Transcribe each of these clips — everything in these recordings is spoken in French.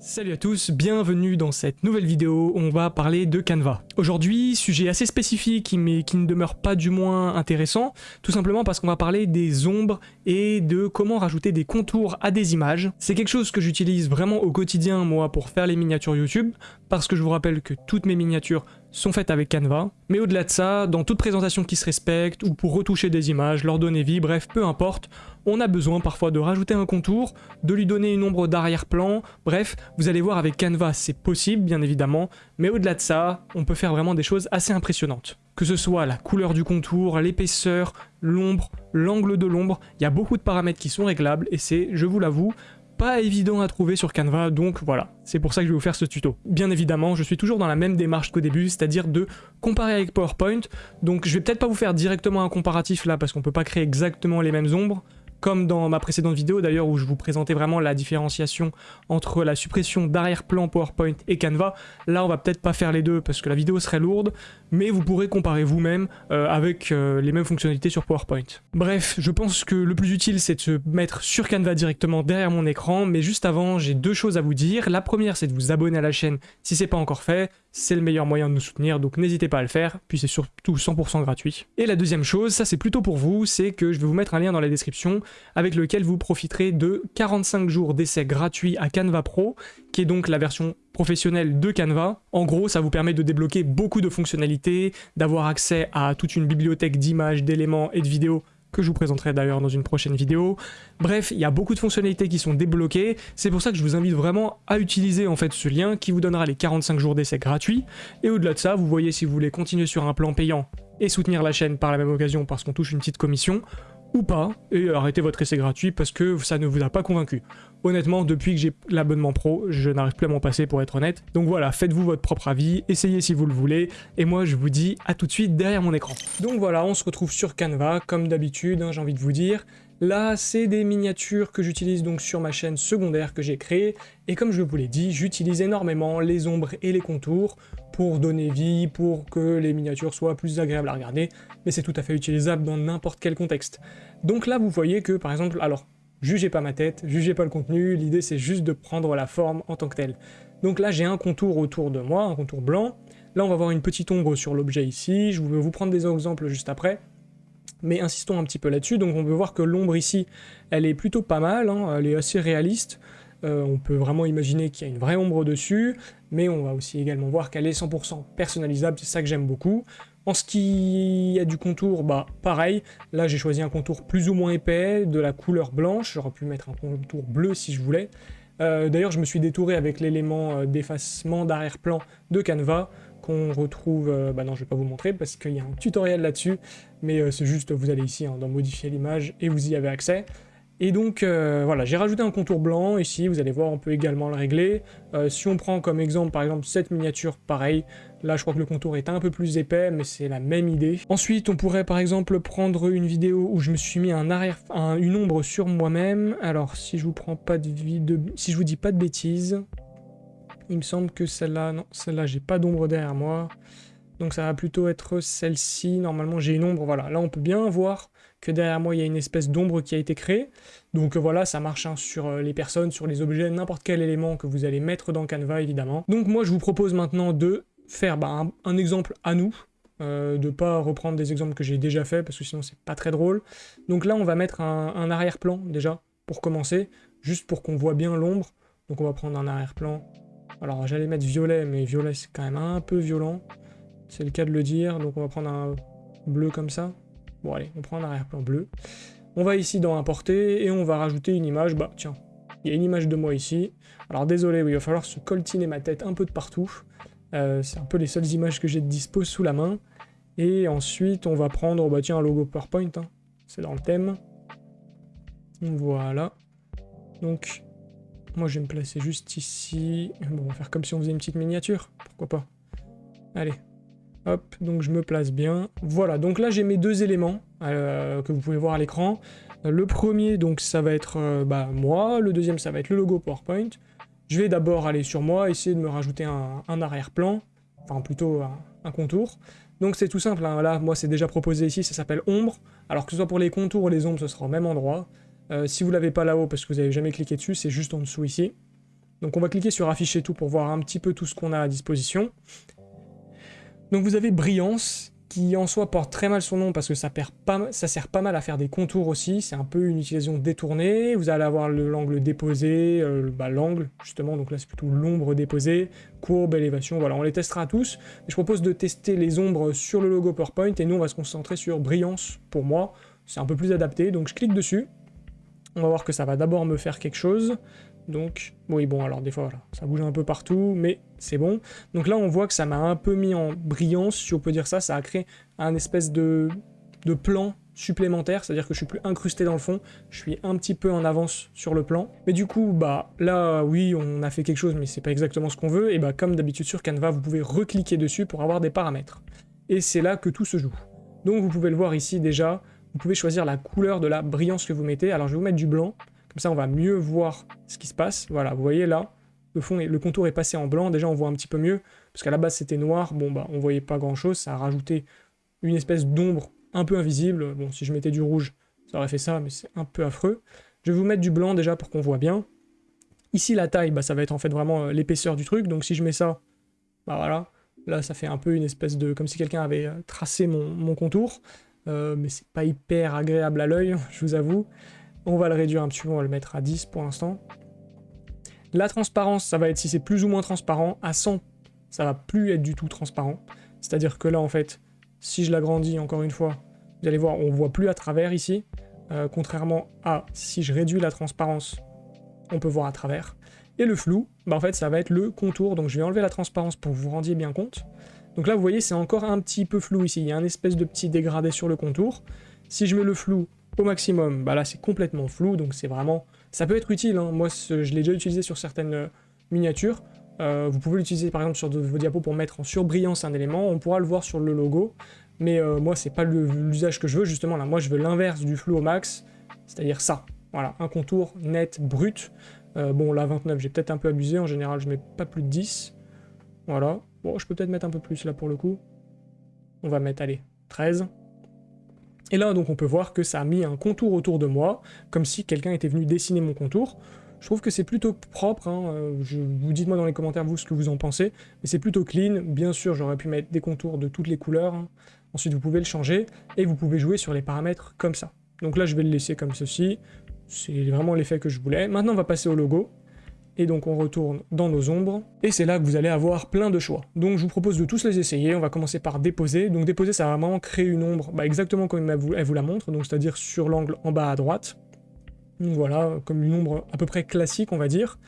Salut à tous, bienvenue dans cette nouvelle vidéo on va parler de Canva. Aujourd'hui, sujet assez spécifique mais qui ne demeure pas du moins intéressant, tout simplement parce qu'on va parler des ombres et de comment rajouter des contours à des images. C'est quelque chose que j'utilise vraiment au quotidien moi pour faire les miniatures YouTube, parce que je vous rappelle que toutes mes miniatures sont faites avec Canva. Mais au-delà de ça, dans toute présentation qui se respecte, ou pour retoucher des images, leur donner vie, bref, peu importe, on a besoin parfois de rajouter un contour, de lui donner une ombre d'arrière-plan, bref, vous allez voir avec Canva c'est possible bien évidemment, mais au-delà de ça, on peut faire vraiment des choses assez impressionnantes. Que ce soit la couleur du contour, l'épaisseur, l'ombre, l'angle de l'ombre, il y a beaucoup de paramètres qui sont réglables et c'est, je vous l'avoue, pas évident à trouver sur Canva, donc voilà, c'est pour ça que je vais vous faire ce tuto. Bien évidemment, je suis toujours dans la même démarche qu'au début, c'est-à-dire de comparer avec PowerPoint, donc je vais peut-être pas vous faire directement un comparatif là, parce qu'on peut pas créer exactement les mêmes ombres, comme dans ma précédente vidéo d'ailleurs où je vous présentais vraiment la différenciation entre la suppression d'arrière-plan PowerPoint et Canva. Là on va peut-être pas faire les deux parce que la vidéo serait lourde, mais vous pourrez comparer vous-même euh, avec euh, les mêmes fonctionnalités sur PowerPoint. Bref, je pense que le plus utile c'est de se mettre sur Canva directement derrière mon écran, mais juste avant j'ai deux choses à vous dire. La première c'est de vous abonner à la chaîne si c'est pas encore fait, c'est le meilleur moyen de nous soutenir, donc n'hésitez pas à le faire, puis c'est surtout 100% gratuit. Et la deuxième chose, ça c'est plutôt pour vous, c'est que je vais vous mettre un lien dans la description avec lequel vous profiterez de 45 jours d'essai gratuit à Canva Pro, qui est donc la version professionnelle de Canva. En gros, ça vous permet de débloquer beaucoup de fonctionnalités, d'avoir accès à toute une bibliothèque d'images, d'éléments et de vidéos que je vous présenterai d'ailleurs dans une prochaine vidéo. Bref, il y a beaucoup de fonctionnalités qui sont débloquées, c'est pour ça que je vous invite vraiment à utiliser en fait ce lien qui vous donnera les 45 jours d'essai gratuits, et au-delà de ça, vous voyez si vous voulez continuer sur un plan payant et soutenir la chaîne par la même occasion parce qu'on touche une petite commission, ou pas, et arrêtez votre essai gratuit parce que ça ne vous a pas convaincu. Honnêtement, depuis que j'ai l'abonnement pro, je n'arrive plus à m'en passer pour être honnête. Donc voilà, faites-vous votre propre avis, essayez si vous le voulez, et moi je vous dis à tout de suite derrière mon écran. Donc voilà, on se retrouve sur Canva, comme d'habitude, hein, j'ai envie de vous dire. Là, c'est des miniatures que j'utilise donc sur ma chaîne secondaire que j'ai créée, et comme je vous l'ai dit, j'utilise énormément les ombres et les contours pour donner vie, pour que les miniatures soient plus agréables à regarder, mais c'est tout à fait utilisable dans n'importe quel contexte. Donc là, vous voyez que, par exemple, alors, jugez pas ma tête, jugez pas le contenu, l'idée c'est juste de prendre la forme en tant que telle. Donc là, j'ai un contour autour de moi, un contour blanc, là on va voir une petite ombre sur l'objet ici, je vais vous prendre des exemples juste après, mais insistons un petit peu là-dessus, donc on peut voir que l'ombre ici, elle est plutôt pas mal, hein, elle est assez réaliste, euh, on peut vraiment imaginer qu'il y a une vraie ombre dessus, mais on va aussi également voir qu'elle est 100% personnalisable, c'est ça que j'aime beaucoup. En ce qui a du contour, bah pareil, là j'ai choisi un contour plus ou moins épais, de la couleur blanche, j'aurais pu mettre un contour bleu si je voulais. Euh, d'ailleurs je me suis détouré avec l'élément euh, d'effacement d'arrière-plan de Canva, qu'on retrouve, bah non je vais pas vous montrer parce qu'il y a un tutoriel là-dessus, mais c'est juste vous allez ici hein, dans modifier l'image et vous y avez accès. Et donc euh, voilà, j'ai rajouté un contour blanc ici, vous allez voir, on peut également le régler. Euh, si on prend comme exemple par exemple cette miniature, pareil, là je crois que le contour est un peu plus épais, mais c'est la même idée. Ensuite, on pourrait par exemple prendre une vidéo où je me suis mis une ombre sur moi-même. Alors si je vous prends pas de, de si je vous dis pas de bêtises, il me semble que celle-là, non, celle-là j'ai pas d'ombre derrière moi. Donc ça va plutôt être celle-ci, normalement j'ai une ombre, voilà. Là on peut bien voir que derrière moi il y a une espèce d'ombre qui a été créée. Donc euh, voilà, ça marche hein, sur euh, les personnes, sur les objets, n'importe quel élément que vous allez mettre dans Canva évidemment. Donc moi je vous propose maintenant de faire bah, un, exemple à nous, euh, de pas reprendre des exemples que j'ai déjà fait parce que sinon c'est pas très drôle. Donc là on va mettre un, un arrière-plan déjà pour commencer, juste pour qu'on voit bien l'ombre. Donc on va prendre un arrière-plan. Alors j'allais mettre violet, mais violet c'est quand même un peu violent. C'est le cas de le dire, donc on va prendre un bleu comme ça. Allez, on prend un arrière-plan bleu. On va ici dans importer et on va rajouter une image. Bah tiens, il y a une image de moi ici. Alors désolé, oui, il va falloir se coltiner ma tête un peu de partout. Euh, c'est un peu les seules images que j'ai de dispo sous la main. Et ensuite, on va prendre, bah tiens, un logo PowerPoint. Hein. C'est dans le thème. Voilà. Donc, moi je vais me placer juste ici. Bon, on va faire comme si on faisait une petite miniature. Pourquoi pas. Allez, Donc je me place bien. Voilà, donc là j'ai mes deux éléments euh, que vous pouvez voir à l'écran. Le premier, donc ça va être euh, bah, moi. Le deuxième, ça va être le logo PowerPoint. Je vais d'abord aller sur moi, essayer de me rajouter un, arrière-plan. Enfin, plutôt un, contour. Donc c'est tout simple, hein. là, moi c'est déjà proposé ici, ça s'appelle ombre. Alors que ce soit pour les contours ou les ombres, ce sera au même endroit. Euh, si vous l'avez pas là-haut, parce que vous n'avez jamais cliqué dessus, c'est juste en dessous ici. Donc on va cliquer sur afficher tout pour voir un petit peu tout ce qu'on a à disposition. Donc vous avez brillance, qui en soi porte très mal son nom parce que ça, sert pas mal à faire des contours aussi, c'est un peu une utilisation détournée, vous allez avoir l'angle déposé, euh, bah, l'angle justement, donc là c'est plutôt l'ombre déposée, courbe, élévation, voilà, on les testera tous. je propose de tester les ombres sur le logo PowerPoint et nous on va se concentrer sur brillance pour moi, c'est un peu plus adapté, donc je clique dessus, on va voir que ça va d'abord me faire quelque chose, donc, oui, bon, alors des fois, ça bouge un peu partout, mais c'est bon. Donc là, on voit que ça m'a un peu mis en brillance, si on peut dire ça. Ça a créé un espèce de, de plan supplémentaire, c'est-à-dire que je suis plus incrusté dans le fond, je suis un petit peu en avance sur le plan. Mais du coup, bah là, oui, on a fait quelque chose, mais c'est pas exactement ce qu'on veut, et bah comme d'habitude sur Canva, vous pouvez recliquer dessus pour avoir des paramètres. Et c'est là que tout se joue. Donc vous pouvez le voir ici déjà, vous pouvez choisir la couleur de la brillance que vous mettez. Alors je vais vous mettre du blanc, comme ça, on va mieux voir ce qui se passe. Voilà, vous voyez là, le fond, le contour est passé en blanc. Déjà, on voit un petit peu mieux, parce qu'à la base, c'était noir. Bon, bah, on voyait pas grand-chose. Ça a rajouté une espèce d'ombre un peu invisible. Bon, si je mettais du rouge, ça aurait fait ça, mais c'est un peu affreux. Je vais vous mettre du blanc déjà pour qu'on voit bien. Ici, la taille, bah, ça va être en fait vraiment euh, l'épaisseur du truc. Donc si je mets ça, bah voilà, là, ça fait un peu une espèce de... comme si quelqu'un avait euh, tracé mon, contour. Euh, mais c'est pas hyper agréable à l'œil, je vous avoue. On va le réduire un petit peu, on va le mettre à 10 pour l'instant. La transparence, ça va être si c'est plus ou moins transparent. À 100, ça va plus être du tout transparent. C'est-à-dire que là, en fait, si je l'agrandis encore une fois, vous allez voir, on voit plus à travers ici. Euh, contrairement à si je réduis la transparence, on peut voir à travers. Et le flou, bah en fait, ça va être le contour. Donc je vais enlever la transparence pour que vous vous rendiez bien compte. Donc là, vous voyez, c'est encore un petit peu flou ici. Il y a un espèce de petit dégradé sur le contour. Si je mets le flou au maximum, bah là c'est complètement flou, donc c'est vraiment... Ça peut être utile, hein. moi je l'ai déjà utilisé sur certaines euh, miniatures, euh, vous pouvez l'utiliser par exemple sur vos diapos pour mettre en surbrillance un élément, on pourra le voir sur le logo, mais euh, moi c'est pas l'usage que je veux, justement là, moi je veux l'inverse du flou au max, c'est-à-dire ça, voilà, un contour net, brut, bon là 29 j'ai peut-être un peu abusé, en général je mets pas plus de 10, voilà, bon je peux peut-être mettre un peu plus là pour le coup, on va mettre, allez, 13, et là, donc, on peut voir que ça a mis un contour autour de moi, comme si quelqu'un était venu dessiner mon contour. Je trouve que c'est plutôt propre, hein, euh, je, vous dites-moi dans les commentaires vous ce que vous en pensez, mais c'est plutôt clean. Bien sûr, j'aurais pu mettre des contours de toutes les couleurs, hein. ensuite vous pouvez le changer, et vous pouvez jouer sur les paramètres comme ça. Donc là, je vais le laisser comme ceci, c'est vraiment l'effet que je voulais. Maintenant, on va passer au logo et donc on retourne dans nos ombres, et c'est là que vous allez avoir plein de choix. Donc je vous propose de tous les essayer, on va commencer par déposer. Donc déposer, ça va vraiment créer une ombre bah, exactement comme elle vous, la montre, donc c'est-à-dire sur l'angle en bas à droite. Voilà, comme une ombre à peu près classique, on va dire.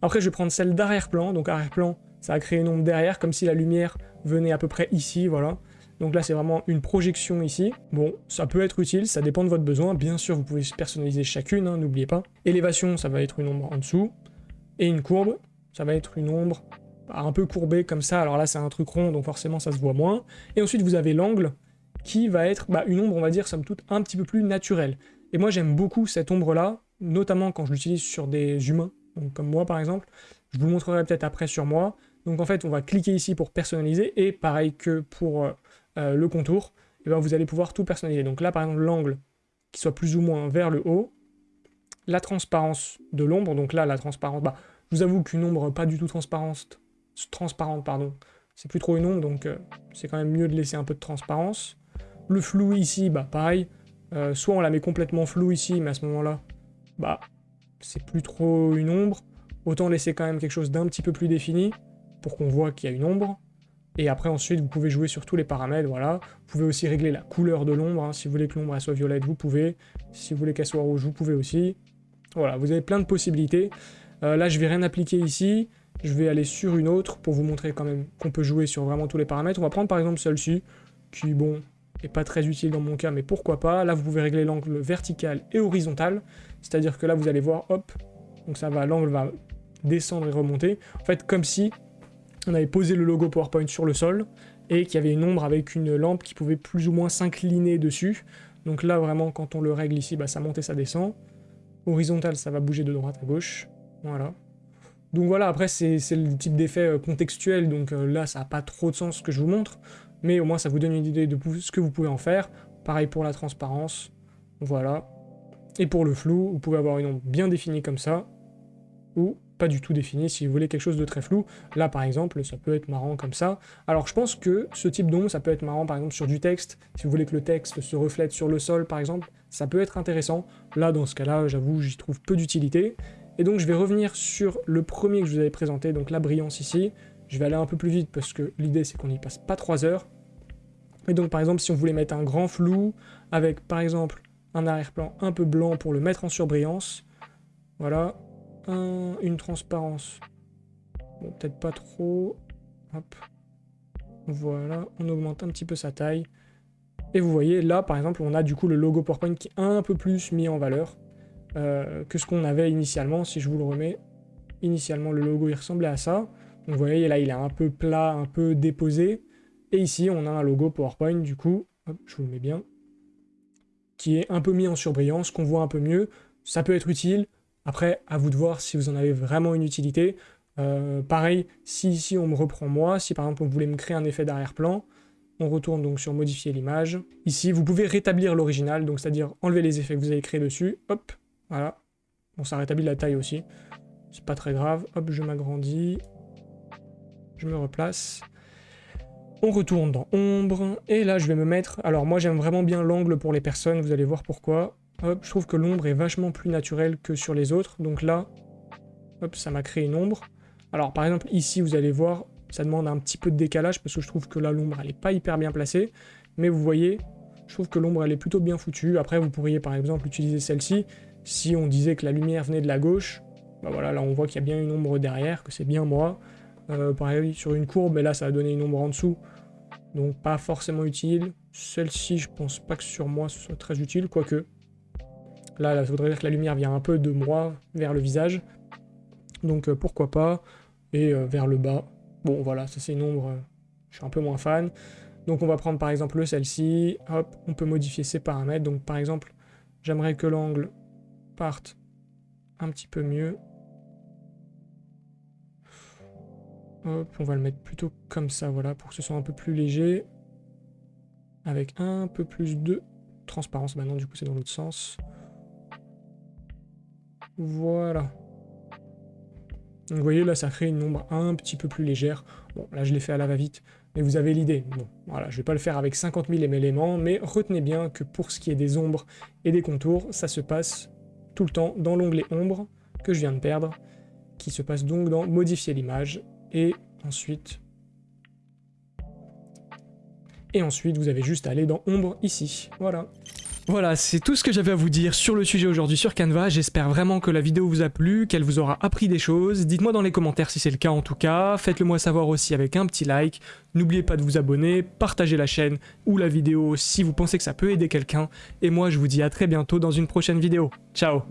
Après, je vais prendre celle d'arrière-plan, donc arrière-plan, ça va créer une ombre derrière, comme si la lumière venait à peu près ici, voilà. Donc là, c'est vraiment une projection ici. Bon, ça peut être utile, ça dépend de votre besoin. Bien sûr, vous pouvez personnaliser chacune, hein, n'oubliez pas. Élévation, ça va être une ombre en dessous. Et une courbe, ça va être une ombre un peu courbée comme ça. Alors là, c'est un truc rond, donc forcément, ça se voit moins. Et ensuite, vous avez l'angle, qui va être bah, une ombre, on va dire, somme toute, un petit peu plus naturelle. Et moi, j'aime beaucoup cette ombre-là, notamment quand je l'utilise sur des humains, donc comme moi, par exemple. Je vous montrerai peut-être après sur moi. Donc en fait, on va cliquer ici pour personnaliser, et pareil que pour euh, euh, le contour, et eh ben, vous allez pouvoir tout personnaliser. Donc là, par exemple, l'angle qui soit plus ou moins vers le haut, la transparence de l'ombre, donc là, la transparence, bah, je vous avoue qu'une ombre pas du tout transparente, transparente, pardon, c'est plus trop une ombre, donc euh, c'est quand même mieux de laisser un peu de transparence. Le flou ici, bah pareil, euh, soit on la met complètement flou ici, mais à ce moment-là, bah c'est plus trop une ombre. Autant laisser quand même quelque chose d'un petit peu plus défini, pour qu'on voit qu'il y a une ombre. Et après ensuite, vous pouvez jouer sur tous les paramètres, voilà. Vous pouvez aussi régler la couleur de l'ombre, hein. si vous voulez que l'ombre soit violette, vous pouvez. Si vous voulez qu'elle soit rouge, vous pouvez aussi. Voilà, vous avez plein de possibilités. Euh, là, je vais rien appliquer ici. Je vais aller sur une autre pour vous montrer quand même qu'on peut jouer sur vraiment tous les paramètres. On va prendre par exemple celle-ci, qui, bon, est pas très utile dans mon cas, mais pourquoi pas. Là, vous pouvez régler l'angle vertical et horizontal. C'est-à-dire que là, vous allez voir, hop, donc ça va, l'angle va descendre et remonter. En fait, comme si on avait posé le logo PowerPoint sur le sol et qu'il y avait une ombre avec une lampe qui pouvait plus ou moins s'incliner dessus. Donc là, vraiment, quand on le règle ici, bah, ça monte et ça descend. Horizontal, ça va bouger de droite à gauche. Voilà. Donc voilà, après, c'est le type d'effet euh, contextuel, donc euh, là, ça n'a pas trop de sens ce que je vous montre, mais au moins, ça vous donne une idée de ce que vous pouvez en faire. Pareil pour la transparence, voilà. Et pour le flou, vous pouvez avoir une ombre bien définie comme ça, ou pas du tout défini. Si vous voulez quelque chose de très flou, là par exemple, ça peut être marrant comme ça. Alors je pense que ce type d'ombre, ça peut être marrant par exemple sur du texte. Si vous voulez que le texte se reflète sur le sol par exemple, ça peut être intéressant. Là, dans ce cas-là, j'avoue, j'y trouve peu d'utilité. Et donc je vais revenir sur le premier que je vous avais présenté, donc la brillance ici. Je vais aller un peu plus vite parce que l'idée c'est qu'on n'y passe pas 3 heures. Et donc par exemple si on voulait mettre un grand flou avec par exemple un arrière-plan un peu blanc pour le mettre en surbrillance, voilà, une transparence, bon peut-être pas trop, hop, voilà, on augmente un petit peu sa taille, et vous voyez là par exemple on a du coup le logo PowerPoint qui est un peu plus mis en valeur euh, que ce qu'on avait initialement, si je vous le remets, initialement le logo il ressemblait à ça, vous voyez là il est un peu plat, un peu déposé, et ici, on a un logo PowerPoint, du coup, je vous le mets bien, qui est un peu mis en surbrillance, qu'on voit un peu mieux. Ça peut être utile. Après, à vous de voir si vous en avez vraiment une utilité. Euh, pareil, si ici on me reprend moi, si par exemple on voulait me créer un effet d'arrière-plan, on retourne donc sur modifier l'image. Ici, vous pouvez rétablir l'original, donc c'est-à-dire enlever les effets que vous avez créés dessus. Hop, voilà. Bon, ça rétablit la taille aussi. C'est pas très grave. Hop, je m'agrandis. Je me replace. On retourne dans ombre, et là je vais me mettre... Alors moi j'aime vraiment bien l'angle pour les personnes, vous allez voir pourquoi. Hop, je trouve que l'ombre est vachement plus naturelle que sur les autres, donc là, hop, ça m'a créé une ombre. Alors par exemple ici vous allez voir, ça demande un petit peu de décalage, parce que je trouve que là l'ombre elle est pas hyper bien placée, mais vous voyez, je trouve que l'ombre elle est plutôt bien foutue. Après vous pourriez par exemple utiliser celle-ci, si on disait que la lumière venait de la gauche, bah voilà, là on voit qu'il y a bien une ombre derrière, que c'est bien moi. Euh, pareil, sur une courbe, et là, ça a donné une ombre en dessous. Donc, pas forcément utile. Celle-ci, je pense pas que sur moi, ce soit très utile, quoique. Là, ça voudrait dire que la lumière vient un peu de moi vers le visage. Donc, euh, pourquoi pas. Et euh, vers le bas. Bon, voilà, ça c'est une ombre, je suis un peu moins fan. Donc, on va prendre par exemple celle-ci. Hop, on peut modifier ses paramètres. Donc, par exemple, j'aimerais que l'angle parte un petit peu mieux. Hop, on va le mettre plutôt comme ça, voilà, pour que ce soit un peu plus léger. Avec un peu plus de transparence maintenant, du coup c'est dans l'autre sens. Voilà. Donc vous voyez, là ça crée une ombre un petit peu plus légère. Bon, là je l'ai fait à la va-vite, mais vous avez l'idée. Bon, voilà, je vais pas le faire avec 50 000 éléments, mais retenez bien que pour ce qui est des ombres et des contours, ça se passe tout le temps dans l'onglet ombre que je viens de perdre, qui se passe donc dans modifier l'image, et ensuite... Et ensuite, vous avez juste à aller dans ombre ici. Voilà. Voilà, c'est tout ce que j'avais à vous dire sur le sujet aujourd'hui sur Canva. J'espère vraiment que la vidéo vous a plu, qu'elle vous aura appris des choses. Dites-moi dans les commentaires si c'est le cas en tout cas. Faites-le moi savoir aussi avec un petit like. N'oubliez pas de vous abonner, partager la chaîne ou la vidéo si vous pensez que ça peut aider quelqu'un. Et moi, je vous dis à très bientôt dans une prochaine vidéo. Ciao